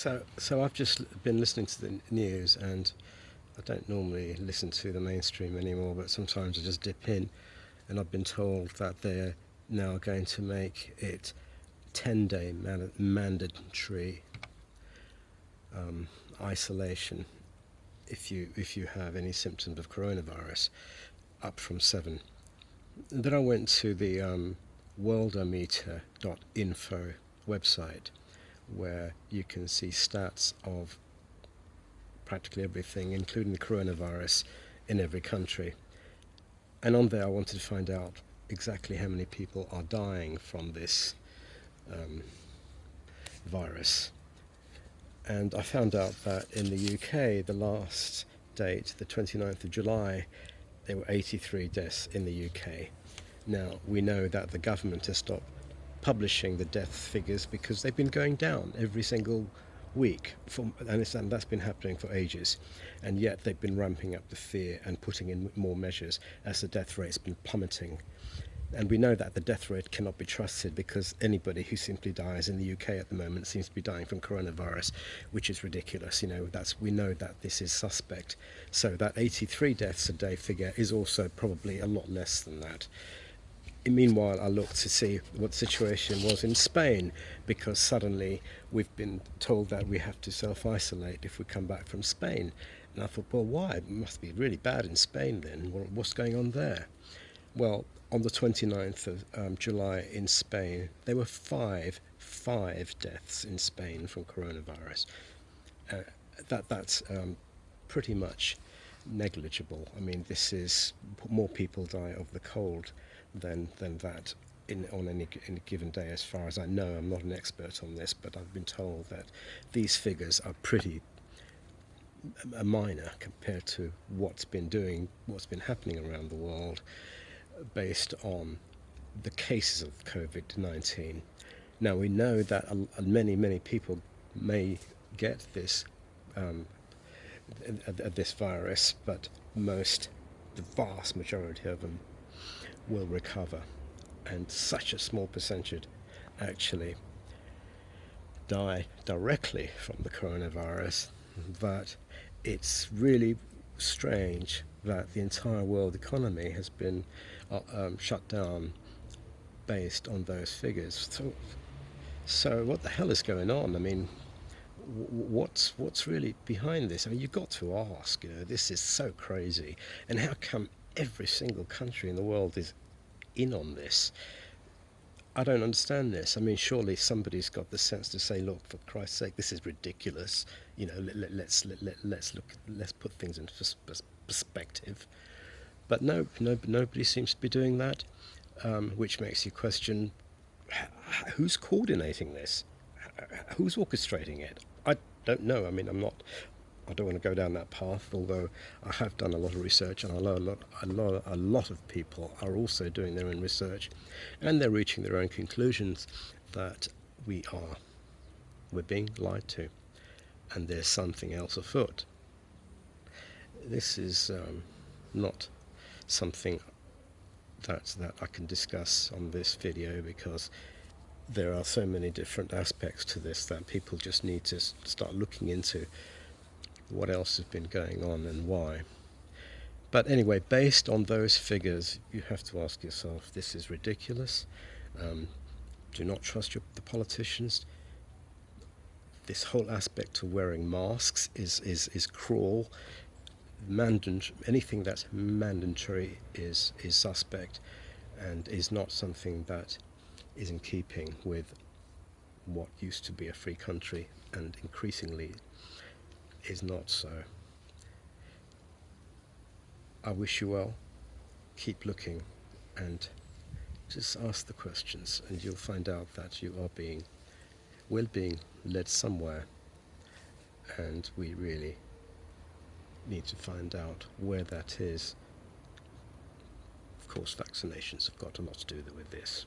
So, so I've just been listening to the news, and I don't normally listen to the mainstream anymore, but sometimes I just dip in, and I've been told that they're now going to make it 10-day man- mandatory um, isolation if you if you have any symptoms of coronavirus, up from seven. then I went to the um, worldometer.info website where you can see stats of practically everything, including the coronavirus, in every country. And on there, I wanted to find out exactly how many people are dying from this um, virus. And I found out that in the UK, the last date, the 29th of July, there were 83 deaths in the UK. Now, we know that the government has stopped publishing the death figures because they've been going down every single week, for, that's been happening for ages. And yet they've been ramping up the fear and putting in more measures as the death rate's been plummeting. And we know that the death rate cannot be trusted because anybody who simply dies in the UK at the moment seems to be dying from coronavirus, which is ridiculous. You know, that's we know that this is suspect. So that 83 deaths a day figure is also probably a lot less than that. Meanwhile, I looked to see what situation was in Spain because suddenly we've been told that we have to self-isolate if we come back from Spain. And I thought, well, why? It must be really bad in Spain then. What's going on there? Well, on the 29th of um, July in Spain, there were five, five deaths in Spain from coronavirus. Uh, that that's um, pretty much negligible. I mean, this is more people die of the cold than than that in, on any, any given day. As far as I know, I'm not an expert on this, but I've been told that these figures are pretty minor compared to what's been doing, what's been happening around the world, based on the cases of COVID-19. Now we know that many, many people may get this um, this virus, but most, the vast majority of them will recover and such a small percentage actually die directly from the coronavirus But it's really strange that the entire world economy has been uh, um, shut down based on those figures. So, so what the hell is going on? I mean, what's what's really behind this? I mean, you've got to ask. You know, this is so crazy, and how come every single country in the world is in on this. I don't understand this. I mean, surely somebody's got the sense to say, "Look, for Christ's sake, this is ridiculous." You know, let, let, let's let, let, let's look, let's put things into perspective. But no, no, nobody seems to be doing that, um, which makes you question: who's coordinating this? Who's orchestrating it? I don't know. I mean, I'm not I don't want to go down that path, although I have done a lot of research and I know a lot, a lot, a lot of people are also doing their own research and they're reaching their own conclusions that we are, we're being lied to and there's something else afoot. This is um, not something that, that I can discuss on this video because there are so many different aspects to this that people just need to start looking into what else has been going on and why. But anyway, based on those figures, you have to ask yourself, this is ridiculous. Um, do not trust your, the politicians. This whole aspect of wearing masks is, is, is cruel. Mandant anything that's mandatory is, is suspect and is not something that is in keeping with what used to be a free country and increasingly is not so. I wish you well. Keep looking and just ask the questions and you'll find out that you are being, well being led somewhere and we really need to find out where that is. Of course vaccinations have got a lot to do with this.